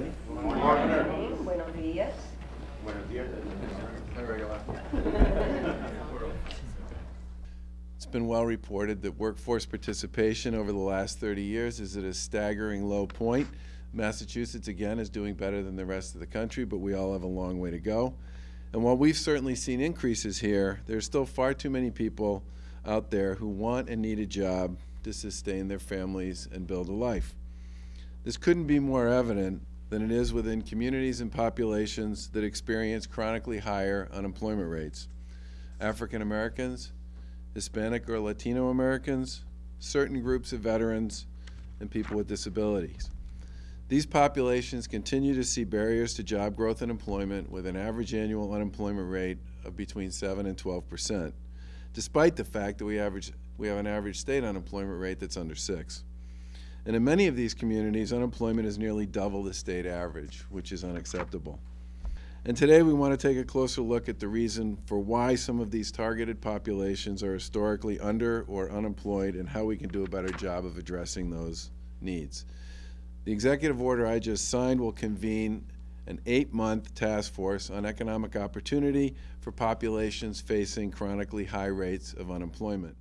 everybody. Buenos días. Buenos días. It's been well reported that workforce participation over the last 30 years is at a staggering low point. Massachusetts, again, is doing better than the rest of the country, but we all have a long way to go. And while we've certainly seen increases here, there's still far too many people out there who want and need a job to sustain their families and build a life. This couldn't be more evident than it is within communities and populations that experience chronically higher unemployment rates. African Americans, Hispanic or Latino Americans, certain groups of veterans, and people with disabilities. These populations continue to see barriers to job growth and employment with an average annual unemployment rate of between 7 and 12 percent, despite the fact that we, average, we have an average state unemployment rate that's under 6. And in many of these communities, unemployment is nearly double the state average, which is unacceptable. And today we want to take a closer look at the reason for why some of these targeted populations are historically under or unemployed and how we can do a better job of addressing those needs. The executive order I just signed will convene an eight-month task force on economic opportunity for populations facing chronically high rates of unemployment.